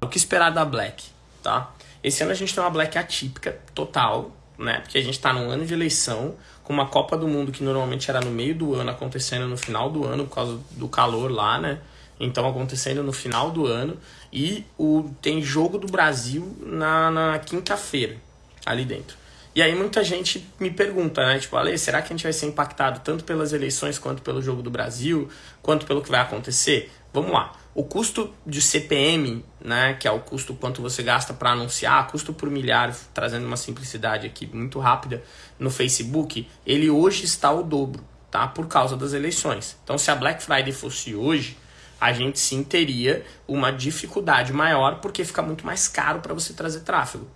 O que esperar da Black, tá? Esse ano a gente tem uma Black atípica total, né? Porque a gente está num ano de eleição, com uma Copa do Mundo que normalmente era no meio do ano, acontecendo no final do ano por causa do calor lá, né? Então acontecendo no final do ano. E o, tem jogo do Brasil na, na quinta-feira, ali dentro. E aí muita gente me pergunta, né? Tipo, Ale, será que a gente vai ser impactado tanto pelas eleições quanto pelo jogo do Brasil, quanto pelo que vai acontecer? Vamos lá. O custo de CPM, né, que é o custo quanto você gasta para anunciar, custo por milhar, trazendo uma simplicidade aqui muito rápida no Facebook, ele hoje está o dobro, tá? Por causa das eleições. Então, se a Black Friday fosse hoje, a gente sim teria uma dificuldade maior porque fica muito mais caro para você trazer tráfego.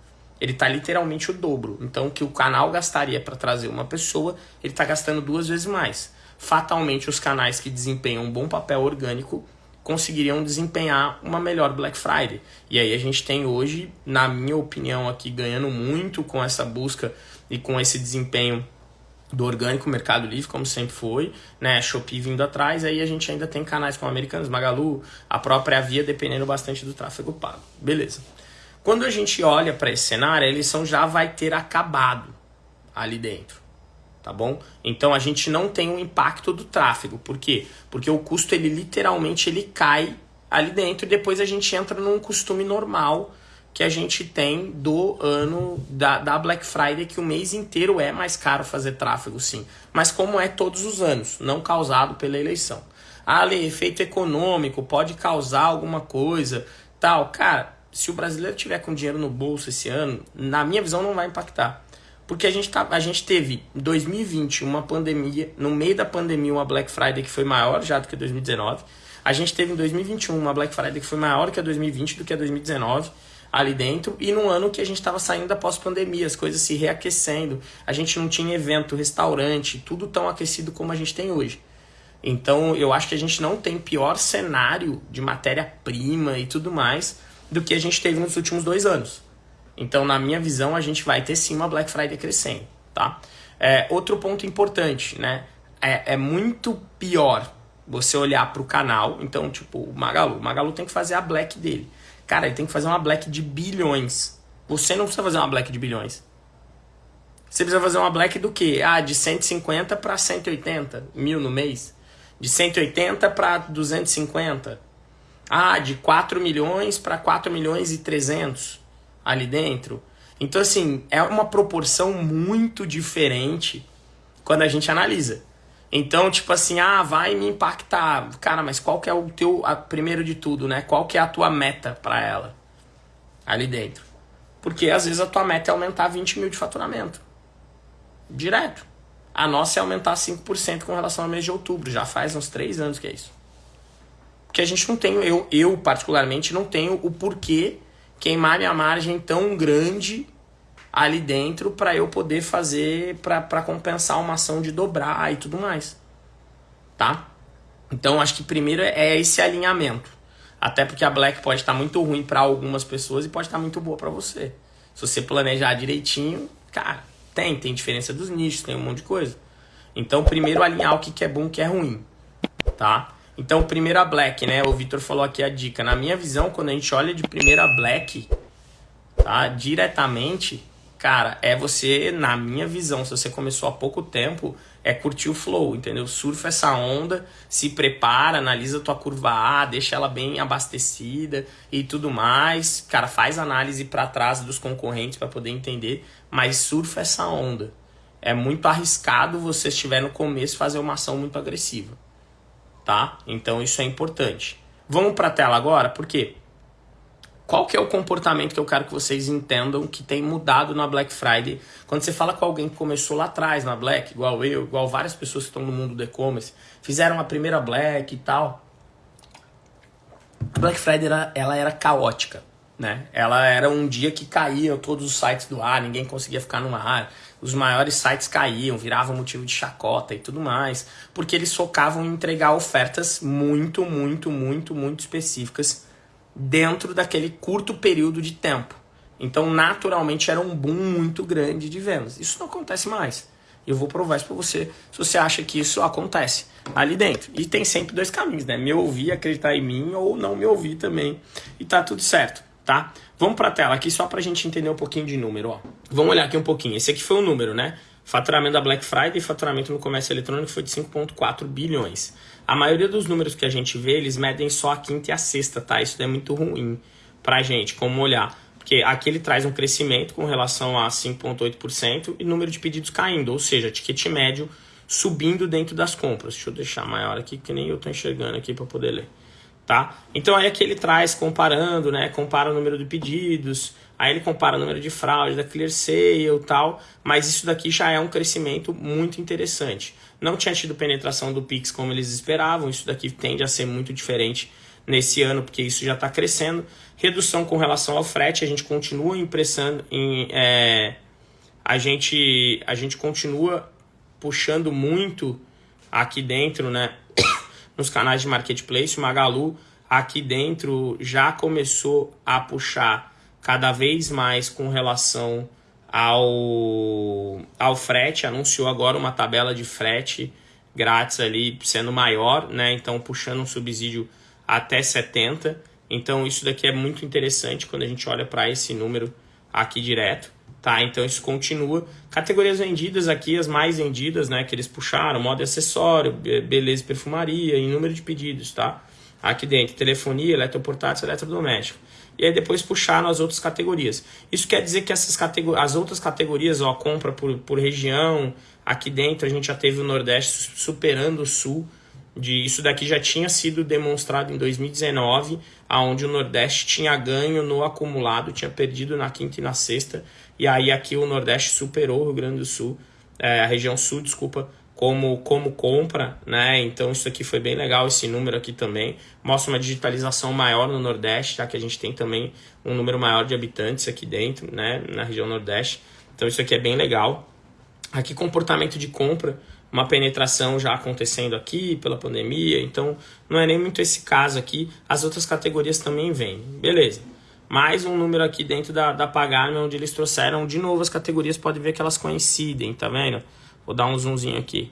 Ele está literalmente o dobro. Então, o que o canal gastaria para trazer uma pessoa, ele está gastando duas vezes mais. Fatalmente, os canais que desempenham um bom papel orgânico conseguiriam desempenhar uma melhor Black Friday. E aí a gente tem hoje, na minha opinião, aqui ganhando muito com essa busca e com esse desempenho do orgânico Mercado Livre, como sempre foi, né? Shopee vindo atrás, aí a gente ainda tem canais como Americanos, Magalu, a própria Via, dependendo bastante do tráfego pago. Beleza. Quando a gente olha para esse cenário, a eleição já vai ter acabado ali dentro tá bom? Então a gente não tem o um impacto do tráfego, por quê? Porque o custo ele literalmente ele cai ali dentro e depois a gente entra num costume normal que a gente tem do ano da, da Black Friday, que o mês inteiro é mais caro fazer tráfego, sim. Mas como é todos os anos, não causado pela eleição. Ah, efeito econômico, pode causar alguma coisa, tal. Cara, se o brasileiro tiver com dinheiro no bolso esse ano, na minha visão não vai impactar. Porque a gente, tá, a gente teve em 2020 uma pandemia, no meio da pandemia, uma Black Friday que foi maior já do que 2019. A gente teve em 2021 uma Black Friday que foi maior que a 2020 do que a 2019 ali dentro. E no ano que a gente estava saindo da pós-pandemia, as coisas se reaquecendo. A gente não tinha evento, restaurante, tudo tão aquecido como a gente tem hoje. Então eu acho que a gente não tem pior cenário de matéria-prima e tudo mais do que a gente teve nos últimos dois anos. Então, na minha visão, a gente vai ter sim uma Black Friday crescendo, tá? É, outro ponto importante, né? É, é muito pior você olhar para o canal. Então, tipo, o Magalu. O Magalu tem que fazer a Black dele. Cara, ele tem que fazer uma Black de bilhões. Você não precisa fazer uma Black de bilhões. Você precisa fazer uma Black do quê? Ah, de 150 para 180 mil no mês. De 180 para 250. Ah, de 4 milhões para 4 milhões e 300 ali dentro. Então, assim, é uma proporção muito diferente quando a gente analisa. Então, tipo assim, ah, vai me impactar. Cara, mas qual que é o teu, a, primeiro de tudo, né? Qual que é a tua meta para ela ali dentro? Porque às vezes a tua meta é aumentar 20 mil de faturamento. Direto. A nossa é aumentar 5% com relação ao mês de outubro. Já faz uns 3 anos que é isso. Porque a gente não tem, eu, eu particularmente não tenho o porquê queimar minha margem tão grande ali dentro para eu poder fazer, para compensar uma ação de dobrar e tudo mais. Tá? Então acho que primeiro é esse alinhamento. Até porque a Black pode estar muito ruim para algumas pessoas e pode estar muito boa para você. Se você planejar direitinho, cara, tem, tem diferença dos nichos, tem um monte de coisa. Então, primeiro alinhar o que é bom e o que é ruim, tá? Então, primeira black, né? O Vitor falou aqui a dica. Na minha visão, quando a gente olha de primeira black, tá? Diretamente, cara, é você, na minha visão, se você começou há pouco tempo, é curtir o flow, entendeu? Surfa essa onda, se prepara, analisa tua curva A, deixa ela bem abastecida e tudo mais. Cara, faz análise para trás dos concorrentes para poder entender, mas surfa essa onda. É muito arriscado você estiver no começo fazer uma ação muito agressiva tá? Então isso é importante. Vamos para a tela agora, porque qual que é o comportamento que eu quero que vocês entendam que tem mudado na Black Friday? Quando você fala com alguém que começou lá atrás na Black, igual eu, igual várias pessoas que estão no mundo do e-commerce, fizeram a primeira Black e tal. A Black Friday era, ela era caótica, né? Ela era um dia que caíam todos os sites do ar, ninguém conseguia ficar no ar os maiores sites caíam, viravam motivo de chacota e tudo mais, porque eles focavam em entregar ofertas muito, muito, muito, muito específicas dentro daquele curto período de tempo. Então, naturalmente, era um boom muito grande de vendas. Isso não acontece mais. Eu vou provar isso para você se você acha que isso acontece ali dentro. E tem sempre dois caminhos, né? Me ouvir, acreditar em mim ou não me ouvir também. E tá tudo certo. Tá? Vamos para a tela aqui só para a gente entender um pouquinho de número, ó. Vamos olhar aqui um pouquinho. Esse aqui foi o número, né? Faturamento da Black Friday e faturamento no comércio eletrônico foi de 5,4 bilhões. A maioria dos números que a gente vê, eles medem só a quinta e a sexta, tá? Isso é muito ruim pra gente, como olhar. Porque aqui ele traz um crescimento com relação a 5,8% e número de pedidos caindo, ou seja, ticket médio subindo dentro das compras. Deixa eu deixar maior aqui, que nem eu estou enxergando aqui para poder ler. Tá? Então aí aqui ele traz comparando, né? Compara o número de pedidos, aí ele compara o número de fraude da Clear Sale e tal, mas isso daqui já é um crescimento muito interessante. Não tinha tido penetração do Pix como eles esperavam, isso daqui tende a ser muito diferente nesse ano, porque isso já está crescendo. Redução com relação ao frete, a gente continua impressando em. É, a, gente, a gente continua puxando muito aqui dentro, né? Nos canais de marketplace, o Magalu aqui dentro já começou a puxar cada vez mais com relação ao, ao frete, anunciou agora uma tabela de frete grátis ali sendo maior, né? Então puxando um subsídio até 70. Então isso daqui é muito interessante quando a gente olha para esse número aqui direto, tá? Então isso continua. Categorias vendidas aqui, as mais vendidas, né, que eles puxaram, moda e acessório, beleza e perfumaria, em número de pedidos, tá? Aqui dentro, telefonia, eletroportátil, eletrodoméstico. E aí depois puxaram as outras categorias. Isso quer dizer que essas categorias, as outras categorias, ó, compra por, por região, aqui dentro a gente já teve o Nordeste superando o Sul, de isso daqui já tinha sido demonstrado em 2019, aonde o Nordeste tinha ganho no acumulado, tinha perdido na quinta e na sexta, e aí aqui o Nordeste superou o Rio Grande do Sul, é, a região Sul, desculpa, como, como compra, né? Então isso aqui foi bem legal, esse número aqui também. Mostra uma digitalização maior no Nordeste, tá? Que a gente tem também um número maior de habitantes aqui dentro, né? Na região Nordeste. Então isso aqui é bem legal. Aqui comportamento de compra, uma penetração já acontecendo aqui pela pandemia, então não é nem muito esse caso aqui. As outras categorias também vêm, beleza. Mais um número aqui dentro da, da Pagarme, onde eles trouxeram de novo as categorias, pode ver que elas coincidem, tá vendo? Vou dar um zoomzinho aqui.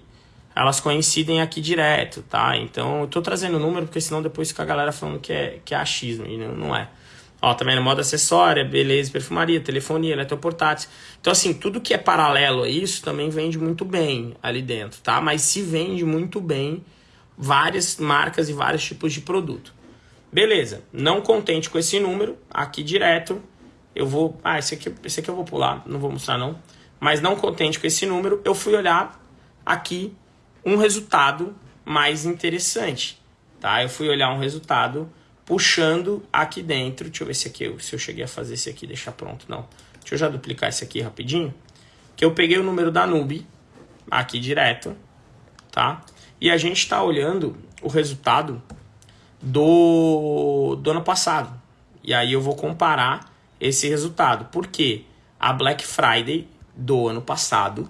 Elas coincidem aqui direto, tá? Então eu tô trazendo o número porque senão depois fica a galera falando que é, que é achismo, e não, não é. Ó, também no modo acessória, beleza, perfumaria, telefonia, eletroportátil. Então, assim, tudo que é paralelo a isso também vende muito bem ali dentro, tá? Mas se vende muito bem várias marcas e vários tipos de produto. Beleza, não contente com esse número, aqui direto, eu vou... Ah, esse aqui, esse aqui eu vou pular, não vou mostrar não. Mas não contente com esse número, eu fui olhar aqui um resultado mais interessante, tá? Eu fui olhar um resultado puxando aqui dentro. Deixa eu ver se aqui se eu cheguei a fazer esse aqui, deixar pronto. Não. Deixa eu já duplicar esse aqui rapidinho. Que eu peguei o número da Nube aqui direto, tá? E a gente está olhando o resultado do, do ano passado. E aí eu vou comparar esse resultado. Porque a Black Friday do ano passado,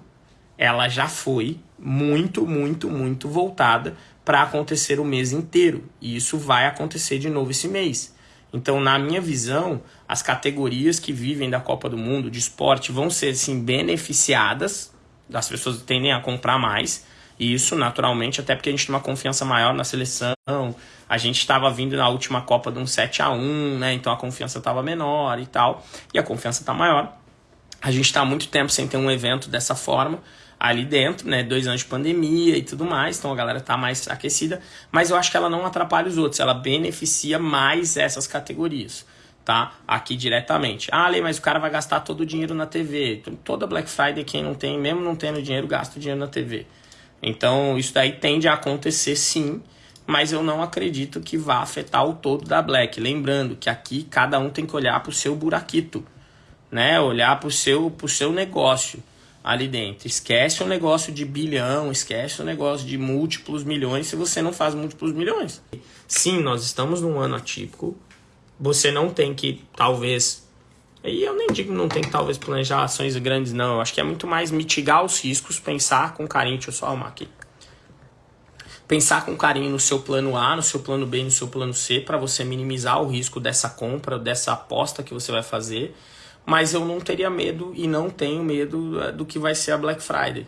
ela já foi muito, muito, muito voltada para acontecer o mês inteiro. E isso vai acontecer de novo esse mês. Então, na minha visão, as categorias que vivem da Copa do Mundo de esporte vão ser assim, beneficiadas, as pessoas tendem a comprar mais. E isso, naturalmente, até porque a gente tem uma confiança maior na seleção. A gente estava vindo na última Copa de um 7 a 1 né? Então a confiança estava menor e tal. E a confiança está maior. A gente está há muito tempo sem ter um evento dessa forma ali dentro, né? Dois anos de pandemia e tudo mais, então a galera tá mais aquecida, mas eu acho que ela não atrapalha os outros, ela beneficia mais essas categorias, tá? Aqui diretamente. Ah, Lê, mas o cara vai gastar todo o dinheiro na TV. Toda Black Friday, quem não tem, mesmo não tendo dinheiro, gasta o dinheiro na TV. Então, isso daí tende a acontecer sim, mas eu não acredito que vá afetar o todo da Black. Lembrando que aqui cada um tem que olhar para o seu buraquito, né? Olhar para o seu, pro seu negócio ali dentro. Esquece o negócio de bilhão, esquece o negócio de múltiplos milhões se você não faz múltiplos milhões. Sim, nós estamos num ano atípico. Você não tem que, talvez. E eu nem digo não tem que talvez planejar ações grandes, não. Eu acho que é muito mais mitigar os riscos, pensar com carinho. Deixa eu só arrumar aqui. Pensar com carinho no seu plano A, no seu plano B, no seu plano C, para você minimizar o risco dessa compra, dessa aposta que você vai fazer mas eu não teria medo e não tenho medo eh, do que vai ser a Black Friday,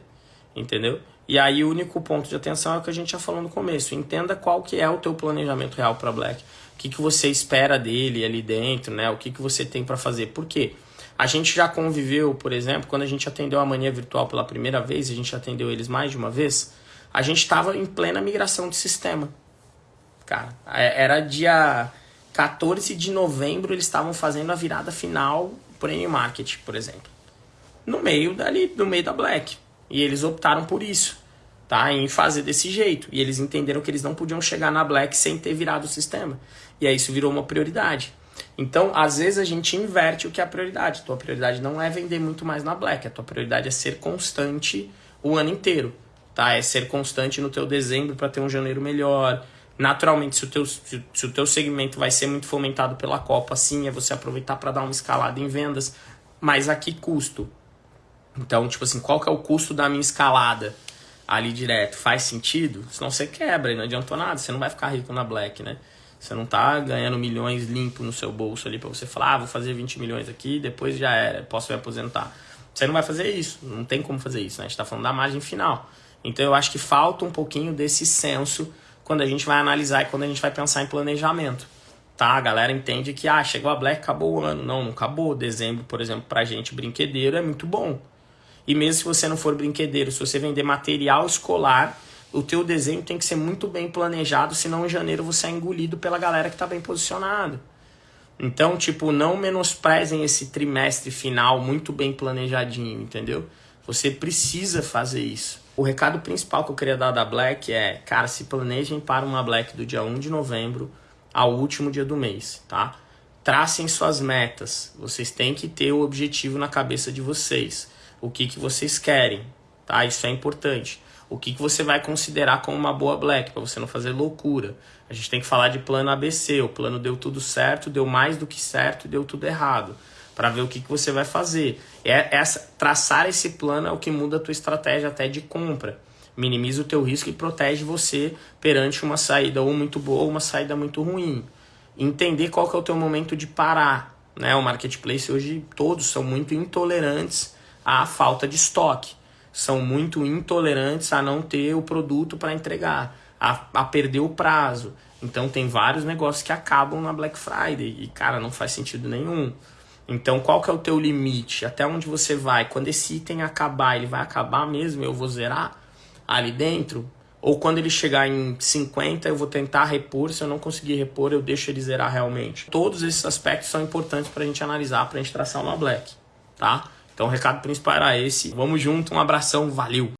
entendeu? E aí o único ponto de atenção é o que a gente já falou no começo, entenda qual que é o teu planejamento real para Black. O que, que você espera dele ali dentro, né? O que, que você tem para fazer. Por quê? A gente já conviveu, por exemplo, quando a gente atendeu a mania virtual pela primeira vez, a gente atendeu eles mais de uma vez, a gente estava em plena migração de sistema. Cara, é, era dia 14 de novembro, eles estavam fazendo a virada final Premium Market, por exemplo. No meio dali, no meio da Black. E eles optaram por isso, tá? Em fazer desse jeito. E eles entenderam que eles não podiam chegar na Black sem ter virado o sistema. E aí isso virou uma prioridade. Então, às vezes a gente inverte o que é a prioridade. Tua prioridade não é vender muito mais na Black, a tua prioridade é ser constante o ano inteiro, tá? É ser constante no teu dezembro para ter um janeiro melhor. Naturalmente, se o, teu, se, se o teu segmento vai ser muito fomentado pela Copa, sim, é você aproveitar para dar uma escalada em vendas. Mas a que custo? Então, tipo assim, qual que é o custo da minha escalada ali direto? Faz sentido? Senão você quebra e não adiantou nada, você não vai ficar rico na Black, né? Você não tá ganhando milhões limpo no seu bolso ali para você falar, ah, vou fazer 20 milhões aqui, depois já era, posso me aposentar. Você não vai fazer isso, não tem como fazer isso, né? A gente tá falando da margem final. Então eu acho que falta um pouquinho desse senso quando a gente vai analisar e quando a gente vai pensar em planejamento. Tá? A galera entende que, ah, chegou a Black, acabou o ano. Não, não acabou. Dezembro, por exemplo, pra gente brinquedeiro é muito bom. E mesmo se você não for brinquedeiro, se você vender material escolar, o teu desenho tem que ser muito bem planejado, senão em janeiro você é engolido pela galera que está bem posicionado. Então, tipo, não menosprezem esse trimestre final muito bem planejadinho, entendeu? Você precisa fazer isso. O recado principal que eu queria dar da Black é, cara, se planejem para uma Black do dia 1 de novembro ao último dia do mês, tá? Tracem suas metas. Vocês têm que ter o objetivo na cabeça de vocês. O que, que vocês querem, tá? Isso é importante o que, que você vai considerar como uma boa black, para você não fazer loucura. A gente tem que falar de plano ABC, o plano deu tudo certo, deu mais do que certo deu tudo errado, para ver o que, que você vai fazer. É essa traçar esse plano é o que muda a tua estratégia até de compra. Minimiza o teu risco e protege você perante uma saída ou muito boa ou uma saída muito ruim. Entender qual que é o teu momento de parar. Né? O marketplace hoje todos são muito intolerantes à falta de estoque são muito intolerantes a não ter o produto para entregar, a, a perder o prazo. Então tem vários negócios que acabam na Black Friday e cara, não faz sentido nenhum. Então qual que é o teu limite? Até onde você vai? Quando esse item acabar, ele vai acabar mesmo? Eu vou zerar ali dentro? Ou quando ele chegar em 50, eu vou tentar repor. Se eu não conseguir repor, eu deixo ele zerar realmente. Todos esses aspectos são importantes para a gente analisar, para a gente traçar uma black, tá? Então o recado principal era esse. Vamos junto, um abração, valeu!